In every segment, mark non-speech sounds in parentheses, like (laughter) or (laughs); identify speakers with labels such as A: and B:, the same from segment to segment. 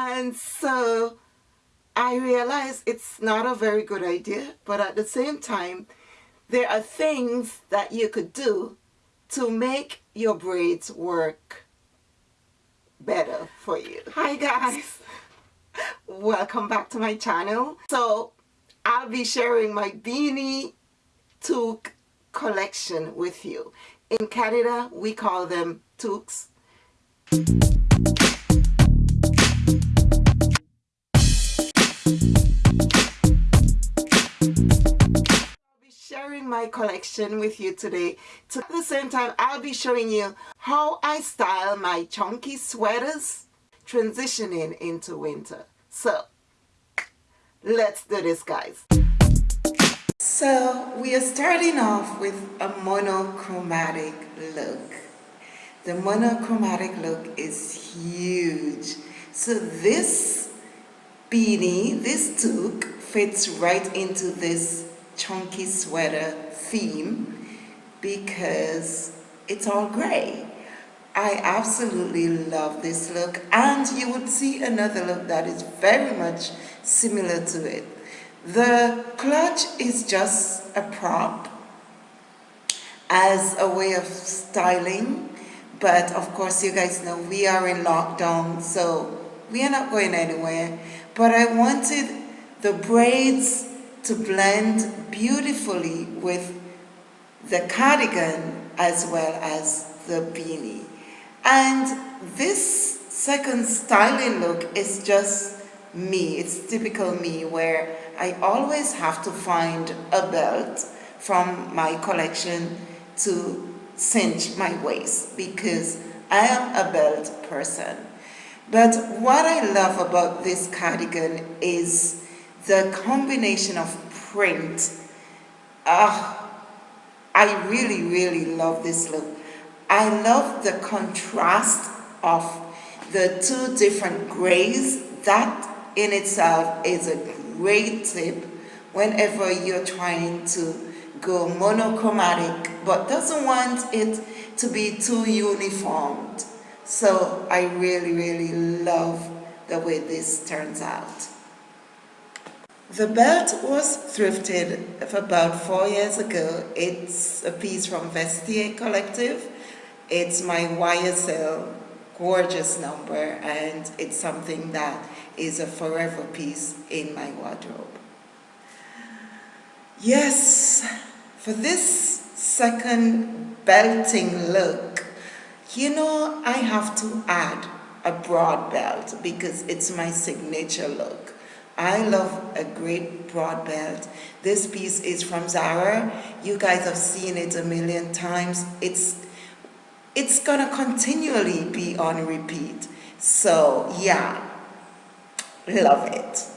A: And so I realized it's not a very good idea, but at the same time, there are things that you could do to make your braids work better for you. Hi guys, (laughs) welcome back to my channel. So I'll be sharing my beanie toque collection with you. In Canada, we call them toques. Collection with you today. So at the same time, I'll be showing you how I style my chunky sweaters transitioning into winter. So let's do this guys. So we are starting off with a monochromatic look. The monochromatic look is huge. So this beanie, this toque fits right into this chunky sweater theme because it's all gray. I absolutely love this look and you would see another look that is very much similar to it. The clutch is just a prop as a way of styling but of course you guys know we are in lockdown so we are not going anywhere but I wanted the braids to blend beautifully with the cardigan as well as the beanie. And this second styling look is just me. It's typical me where I always have to find a belt from my collection to cinch my waist because I am a belt person. But what I love about this cardigan is the combination of print. Uh, I really, really love this look. I love the contrast of the two different grays. That in itself is a great tip whenever you're trying to go monochromatic but doesn't want it to be too uniformed. So I really, really love the way this turns out. The belt was thrifted about four years ago. It's a piece from Vestiaire Collective. It's my YSL gorgeous number and it's something that is a forever piece in my wardrobe. Yes, for this second belting look, you know I have to add a broad belt because it's my signature look. I love a great broad belt. This piece is from Zara. You guys have seen it a million times. It's, it's gonna continually be on repeat. So yeah, love it.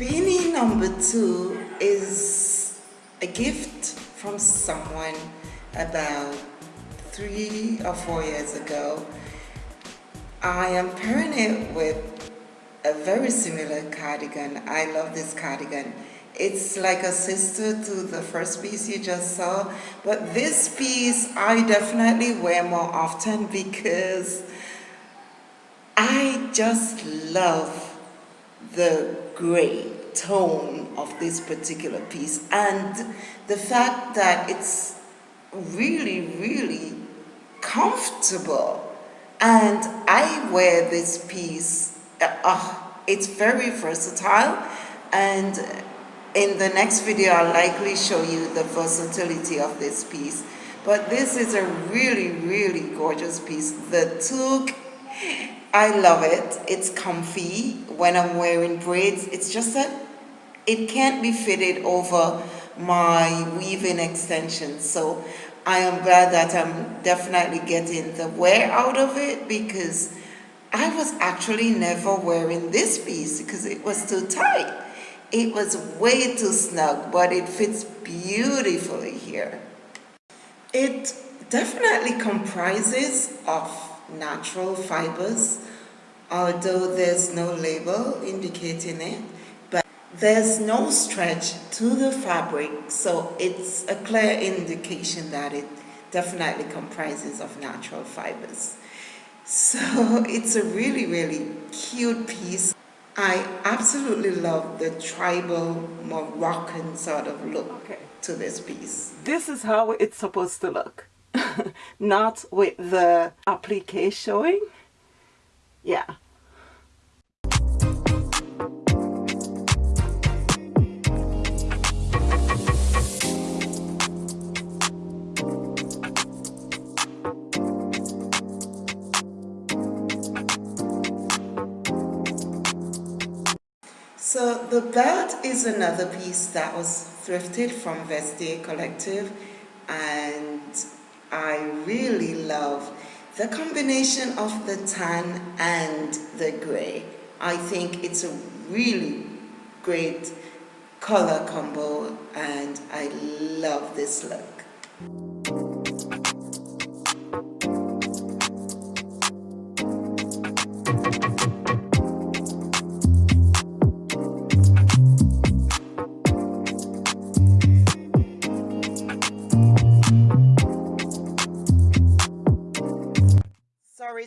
A: Number two is a gift from someone about three or four years ago. I am pairing it with a very similar cardigan. I love this cardigan. It's like a sister to the first piece you just saw, but this piece I definitely wear more often (laughs) because I just love the gray tone of this particular piece and the fact that it's really, really comfortable. And I wear this piece, uh, uh, it's very versatile and in the next video I'll likely show you the versatility of this piece. But this is a really, really gorgeous piece. The toque, I love it. It's comfy when I'm wearing braids. It's just that it can't be fitted over my weaving extensions. So I am glad that I'm definitely getting the wear out of it because I was actually never wearing this piece because it was too tight. It was way too snug, but it fits beautifully here. It definitely comprises of natural fibers, although there's no label indicating it. But there's no stretch to the fabric, so it's a clear indication that it definitely comprises of natural fibers. So (laughs) it's a really, really cute piece. I absolutely love the tribal Moroccan sort of look okay. to this piece.
B: This is how it's supposed to look. (laughs) Not with the applique showing. Yeah.
A: So the belt is another piece that was thrifted from Vestiaire Collective and I really love the combination of the tan and the gray. I think it's a really great color combo and I love this look.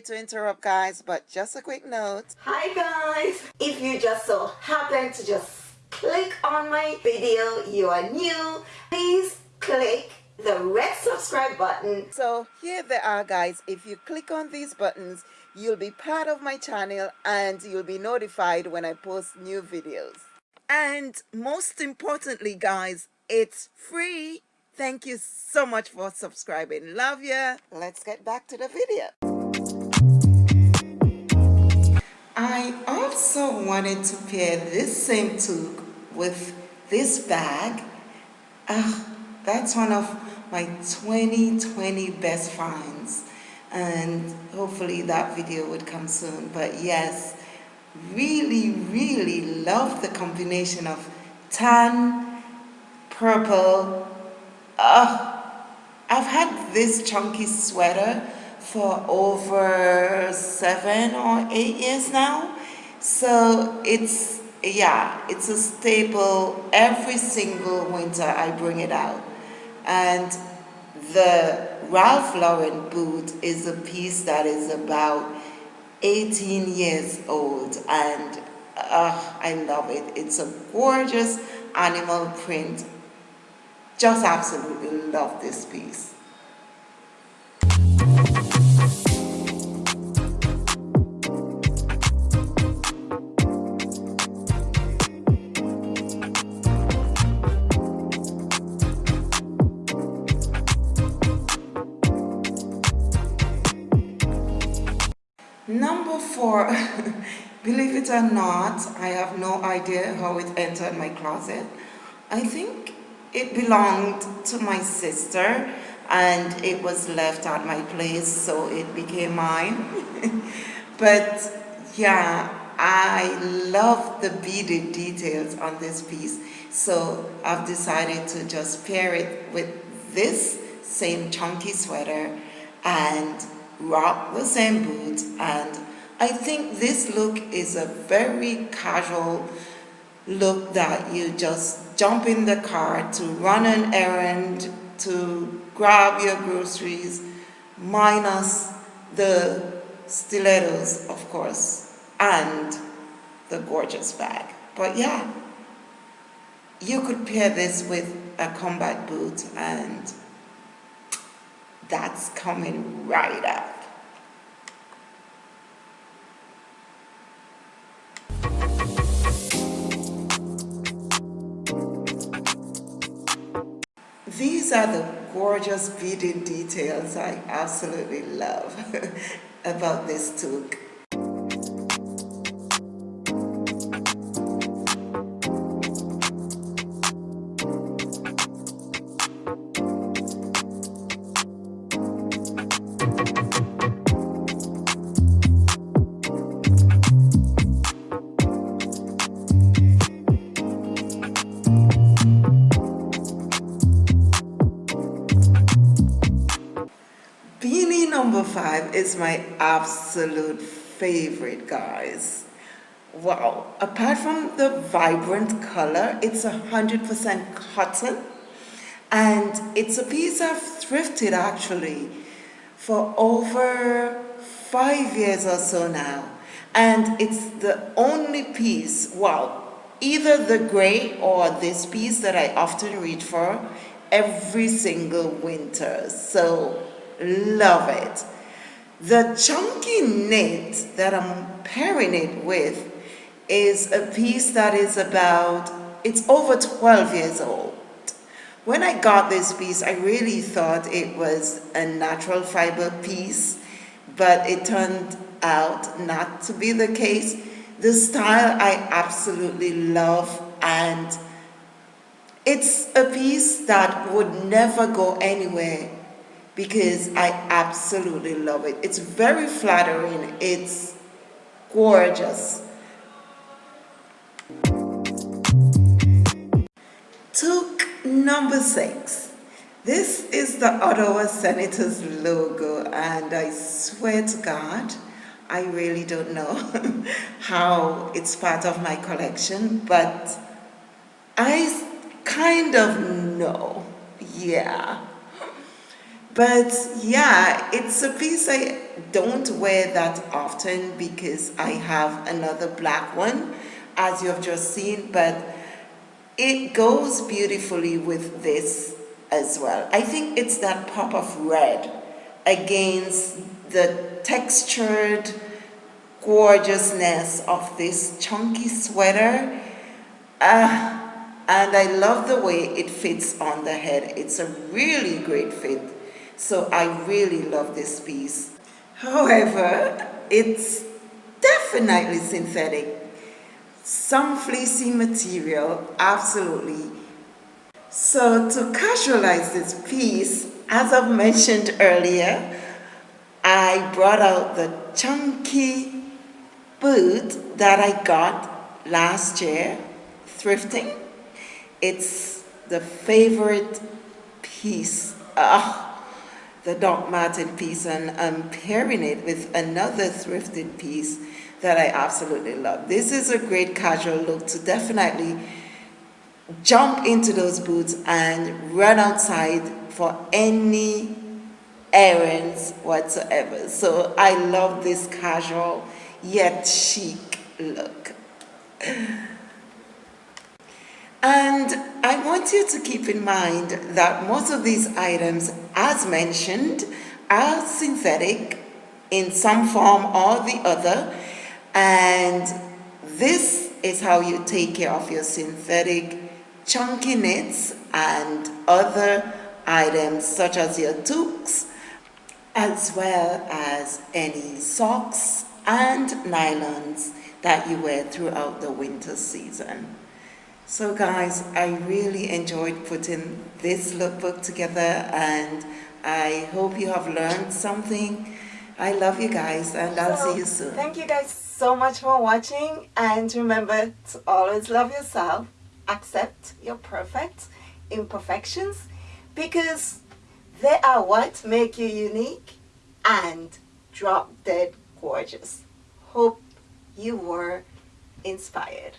A: To interrupt guys but just a quick note.
C: Hi guys. If you just so happen to just click on my video you are new please click the red subscribe button.
A: So here they are guys. If you click on these buttons you'll be part of my channel and you'll be notified when I post new videos. And most importantly guys it's free. Thank you so much for subscribing. Love ya. Let's get back to the video also wanted to pair this same toque with this bag. Uh, that's one of my 2020 best finds and hopefully that video would come soon but yes really really love the combination of tan purple uh, I've had this chunky sweater for over seven or eight years now. So it's, yeah, it's a staple. Every single winter I bring it out. And the Ralph Lauren boot is a piece that is about 18 years old and uh, I love it. It's a gorgeous animal print. Just absolutely love this piece. Four, (laughs) believe it or not, I have no idea how it entered my closet. I think it belonged to my sister and it was left at my place so it became mine. (laughs) but yeah, I love the beaded details on this piece so I've decided to just pair it with this same chunky sweater and rock the same boots and I think this look is a very casual look that you just jump in the car to run an errand to grab your groceries minus the stilettos of course and the gorgeous bag but yeah you could pair this with a combat boot and that's coming right up. Are the gorgeous beaded details I absolutely love (laughs) about this toque. Is my absolute favorite, guys. Wow, apart from the vibrant color, it's a 100% cotton and it's a piece I've thrifted actually for over five years or so now. And it's the only piece, well, either the gray or this piece that I often reach for every single winter. So love it. The chunky knit that I'm pairing it with is a piece that is about, it's over 12 years old. When I got this piece, I really thought it was a natural fiber piece, but it turned out not to be the case. The style I absolutely love and it's a piece that would never go anywhere because I absolutely love it. It's very flattering. It's gorgeous. Toque number six. This is the Ottawa Senators logo and I swear to God, I really don't know (laughs) how it's part of my collection, but I kind of know, yeah. But yeah, it's a piece I don't wear that often because I have another black one, as you have just seen, but it goes beautifully with this as well. I think it's that pop of red against the textured gorgeousness of this chunky sweater. Uh, and I love the way it fits on the head. It's a really great fit. So I really love this piece. However, it's definitely synthetic. Some fleecy material, absolutely. So to casualize this piece, as I've mentioned earlier, I brought out the chunky boot that I got last year thrifting. It's the favorite piece. Ah, the Doc Marten piece and I'm pairing it with another thrifted piece that I absolutely love. This is a great casual look to definitely jump into those boots and run outside for any errands whatsoever. So I love this casual yet chic look. (laughs) And I want you to keep in mind that most of these items, as mentioned, are synthetic in some form or the other. And this is how you take care of your synthetic chunky knits and other items such as your toques, as well as any socks and nylons that you wear throughout the winter season. So guys, I really enjoyed putting this lookbook together and I hope you have learned something. I love you guys and I'll so, see you soon.
B: Thank you guys so much for watching and remember to always love yourself, accept your perfect imperfections because they are what make you unique and drop dead gorgeous. Hope you were inspired.